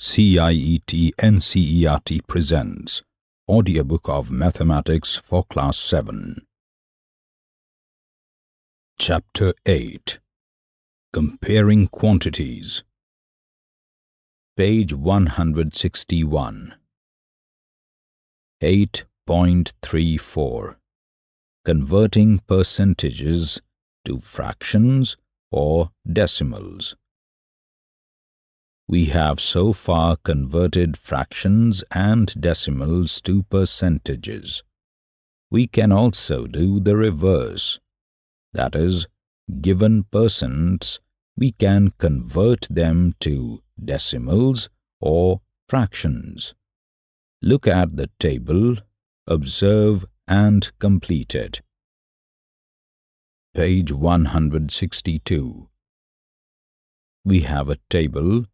CIET NCERT presents Audiobook of Mathematics for Class 7. Chapter 8 Comparing Quantities. Page 161 8.34 Converting percentages to fractions or decimals we have so far converted fractions and decimals to percentages. We can also do the reverse. That is, given percents, we can convert them to decimals or fractions. Look at the table, observe and complete it. Page 162 We have a table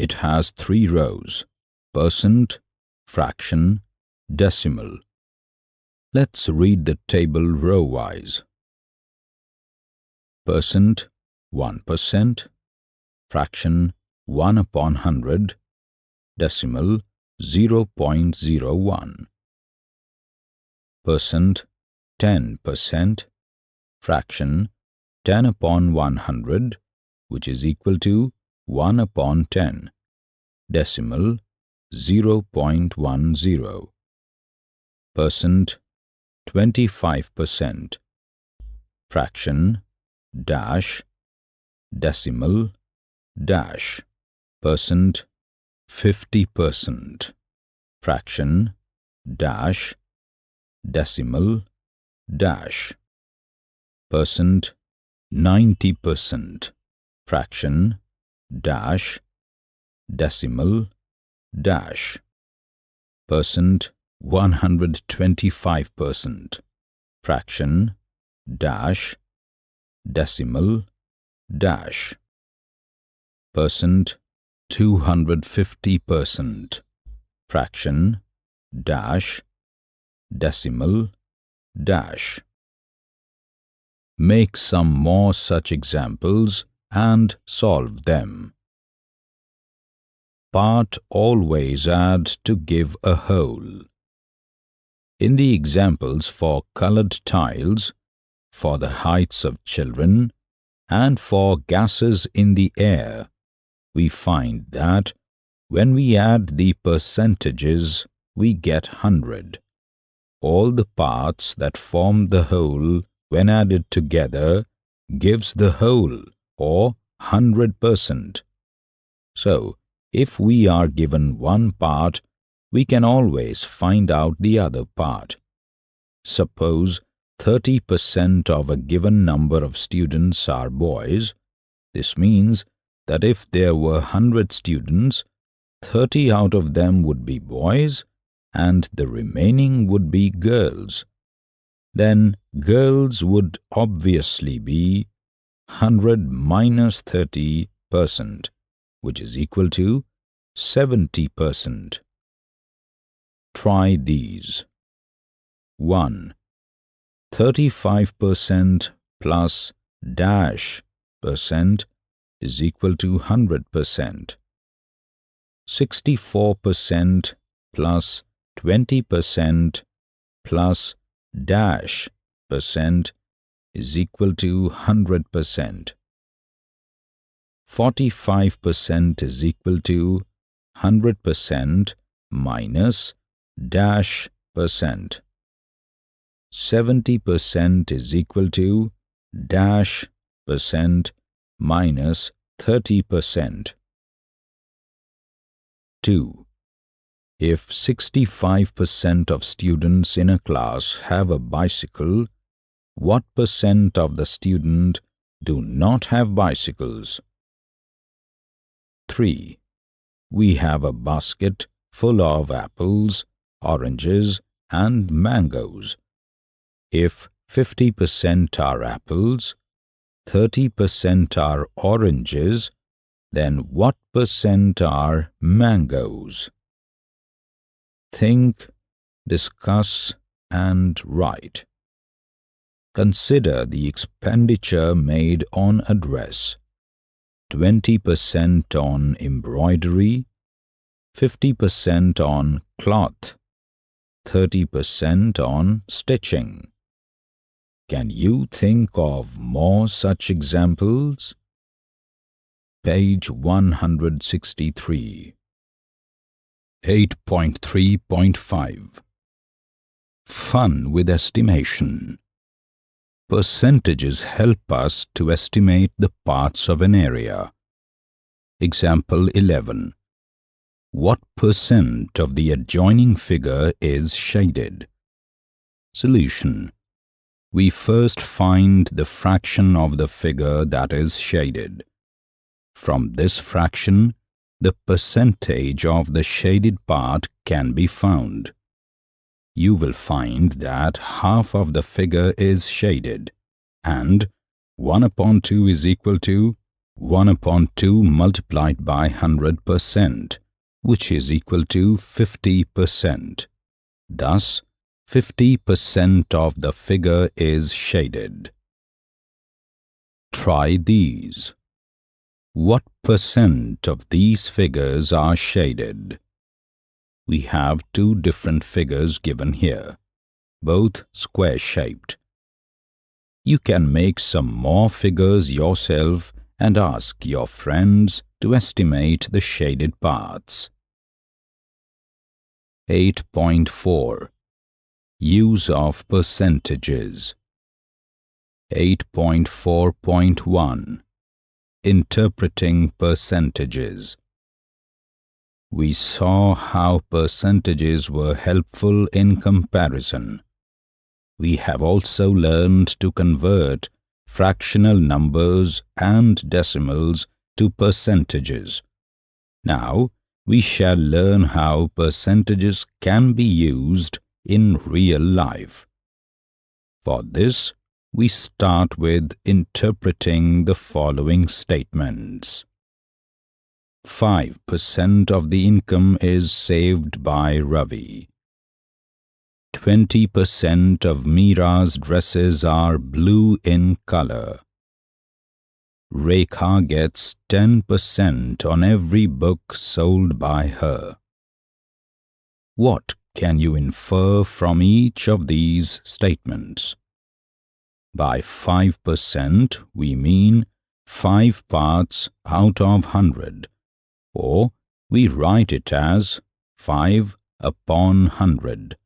it has three rows, percent, fraction, decimal. Let's read the table row-wise. Percent, 1%, fraction, 1 upon 100, decimal, 0.01. Percent, 10%, fraction, 10 upon 100, which is equal to 1 upon 10, decimal 0.10, percent 25%, fraction dash decimal dash. Percent 50%, fraction dash decimal dash. Percent 90%, fraction dash decimal dash. Percent 125 percent. Fraction dash decimal dash. Percent 250 percent. Fraction dash decimal dash. Make some more such examples and solve them. Part always add to give a whole. In the examples for colored tiles, for the heights of children, and for gases in the air, we find that when we add the percentages, we get 100. All the parts that form the whole, when added together, gives the whole or 100%. So, if we are given one part, we can always find out the other part. Suppose 30% of a given number of students are boys. This means that if there were 100 students, 30 out of them would be boys and the remaining would be girls. Then girls would obviously be 100 minus 30 percent, which is equal to 70 percent. Try these. 1. 35 percent plus dash percent is equal to 100 percent. 64 percent plus 20 percent plus dash percent is equal to 100%. 45% is equal to 100% minus dash percent. 70% is equal to dash percent minus 30%. 2. If 65% of students in a class have a bicycle, what percent of the student do not have bicycles? 3. We have a basket full of apples, oranges and mangoes. If 50% are apples, 30% are oranges, then what percent are mangoes? Think, discuss and write. Consider the expenditure made on a dress. 20% on embroidery, 50% on cloth, 30% on stitching. Can you think of more such examples? Page 163 8.3.5 Fun with estimation Percentages help us to estimate the parts of an area. Example 11. What percent of the adjoining figure is shaded? Solution. We first find the fraction of the figure that is shaded. From this fraction, the percentage of the shaded part can be found you will find that half of the figure is shaded and 1 upon 2 is equal to 1 upon 2 multiplied by 100% which is equal to 50%. Thus, 50% of the figure is shaded. Try these. What percent of these figures are shaded? We have two different figures given here, both square-shaped. You can make some more figures yourself and ask your friends to estimate the shaded parts. 8.4 Use of percentages 8.4.1 Interpreting percentages we saw how percentages were helpful in comparison. We have also learned to convert fractional numbers and decimals to percentages. Now, we shall learn how percentages can be used in real life. For this, we start with interpreting the following statements. 5% of the income is saved by Ravi. 20% of Meera's dresses are blue in color. Rekha gets 10% on every book sold by her. What can you infer from each of these statements? By 5% we mean 5 parts out of 100 or we write it as 5 upon 100.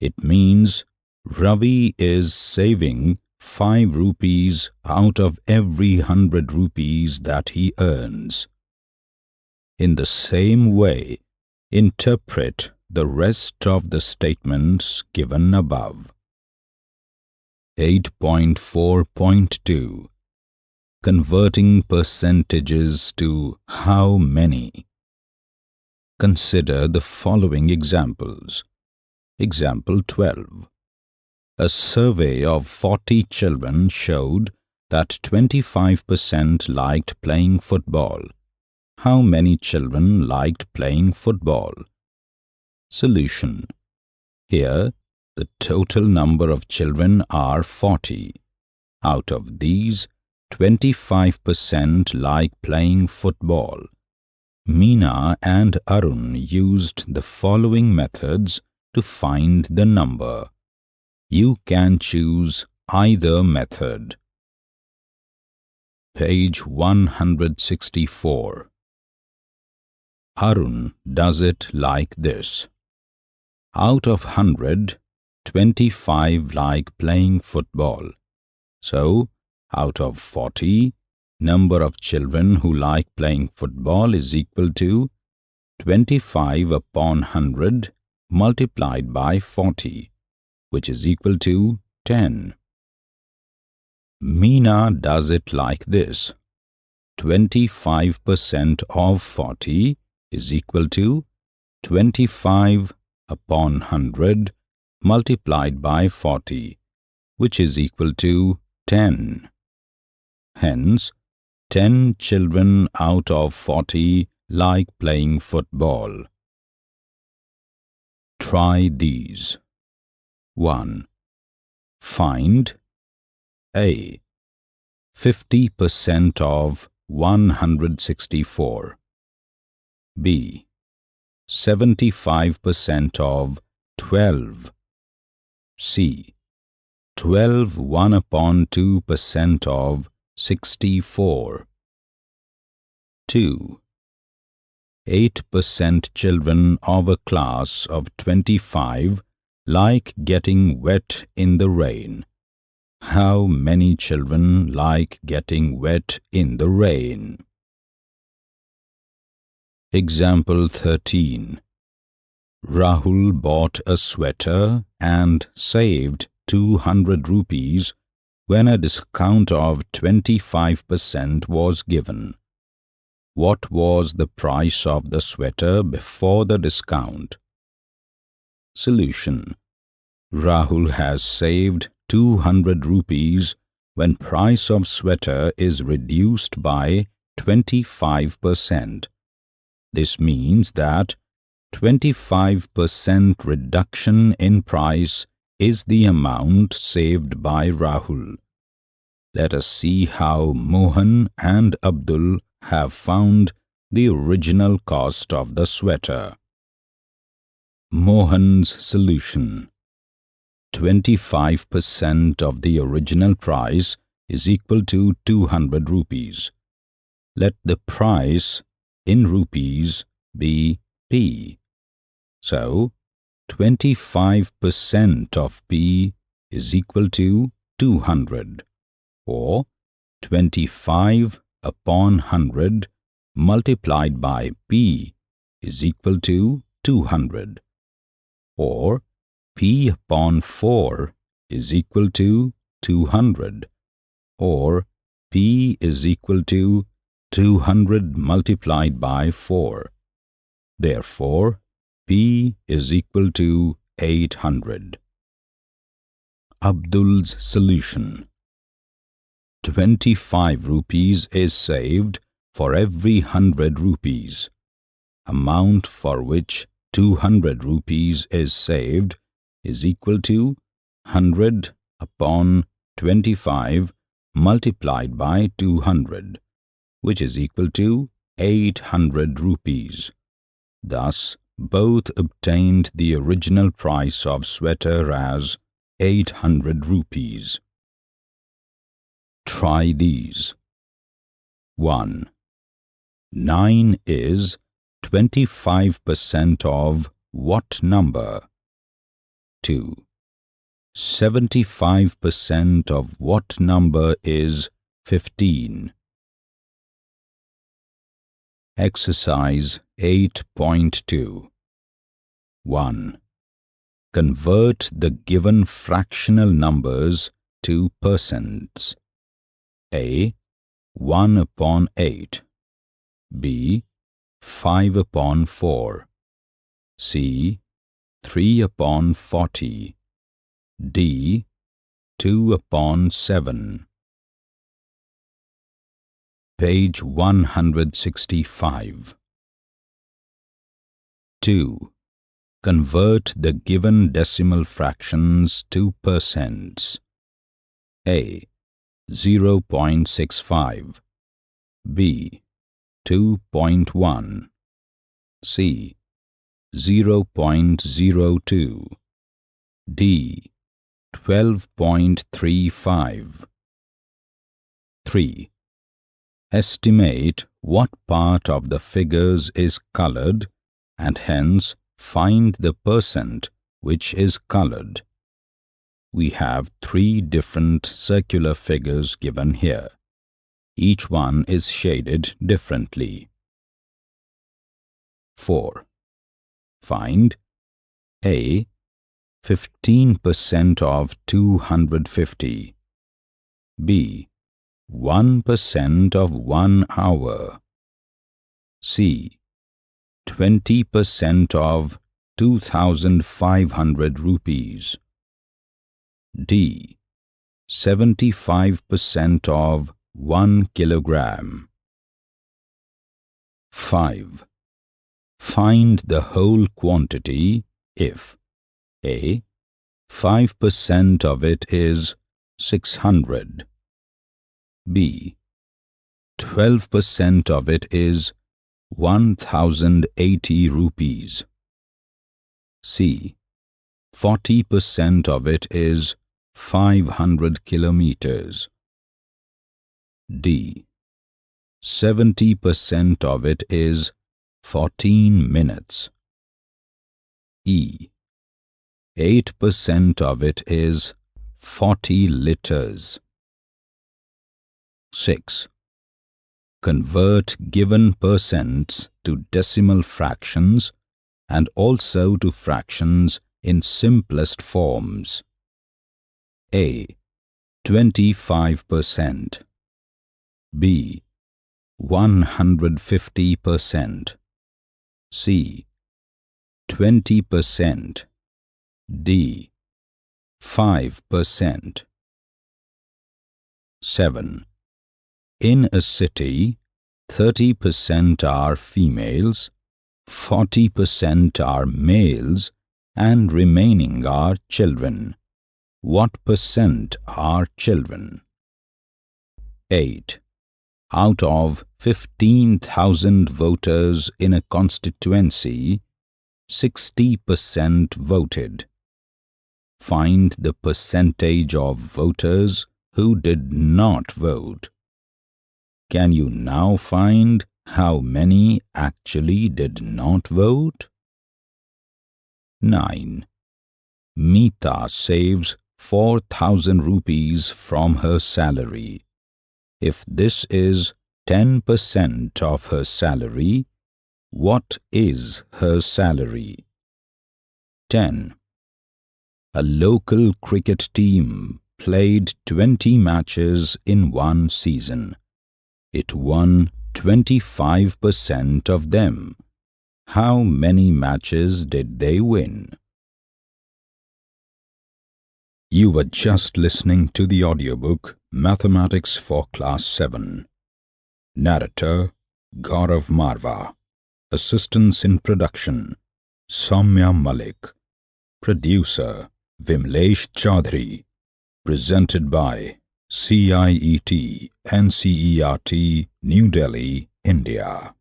It means Ravi is saving 5 rupees out of every 100 rupees that he earns. In the same way, interpret the rest of the statements given above. 8.4.2 converting percentages to how many. Consider the following examples. Example 12. A survey of 40 children showed that 25% liked playing football. How many children liked playing football? Solution. Here, the total number of children are 40. Out of these, 25% like playing football. Meena and Arun used the following methods to find the number. You can choose either method. Page 164 Arun does it like this. Out of 100, 25 like playing football. So, out of 40, number of children who like playing football is equal to 25 upon 100 multiplied by 40, which is equal to 10. Meena does it like this. 25% of 40 is equal to 25 upon 100 multiplied by 40, which is equal to 10. Hence, 10 children out of 40 like playing football. Try these. 1. Find A. 50% of 164. B. 75% of 12. C. 12 1 upon 2% of 64. 2. 8% children of a class of 25 like getting wet in the rain. How many children like getting wet in the rain? Example 13 Rahul bought a sweater and saved 200 rupees when a discount of 25% was given. What was the price of the sweater before the discount? Solution Rahul has saved 200 rupees when price of sweater is reduced by 25%. This means that 25% reduction in price is the amount saved by Rahul. Let us see how Mohan and Abdul have found the original cost of the sweater. Mohan's solution 25% of the original price is equal to 200 rupees. Let the price in rupees be P. So, 25% of P is equal to 200 or 25 upon 100 multiplied by P is equal to 200 or P upon 4 is equal to 200 or P is equal to 200 multiplied by 4. Therefore, P is equal to 800. Abdul's solution 25 rupees is saved for every 100 rupees. Amount for which 200 rupees is saved is equal to 100 upon 25 multiplied by 200 which is equal to 800 rupees. Thus, both obtained the original price of sweater as 800 rupees. Try these. 1. 9 is 25% of what number? 2. 75% of what number is 15? Exercise 8.2 1. Convert the given fractional numbers to percents. A. 1 upon 8 B. 5 upon 4 C. 3 upon 40 D. 2 upon 7 Page 165 2. Convert the given decimal fractions to percents. A. 0.65 B. 2.1 C. 0.02 D. 12.35 3. Estimate what part of the figures is colored and hence find the percent which is colored. We have three different circular figures given here. Each one is shaded differently. 4. Find A. 15% of 250 B. 1% of 1 hour. C. 20% of 2500 rupees. D. 75% of 1 kilogram. 5. Find the whole quantity if A. 5% of it is 600 B. 12% of it is 1080 rupees. C. 40% of it is 500 kilometers. D. 70% of it is 14 minutes. E. 8% of it is 40 liters. 6. Convert given percents to decimal fractions and also to fractions in simplest forms. A. 25% B. 150% C. 20% D. 5% 7. In a city, 30% are females, 40% are males and remaining are children. What percent are children? 8. Out of 15,000 voters in a constituency, 60% voted. Find the percentage of voters who did not vote. Can you now find how many actually did not vote? 9. Meeta saves 4000 rupees from her salary. If this is 10% of her salary, what is her salary? 10. A local cricket team played 20 matches in one season. It won 25% of them. How many matches did they win? You were just listening to the audiobook Mathematics for Class 7. Narrator Gaurav Marva. Assistance in production Soumya Malik. Producer Vimlesh Chaudhary. Presented by CIET NCERT New Delhi, India.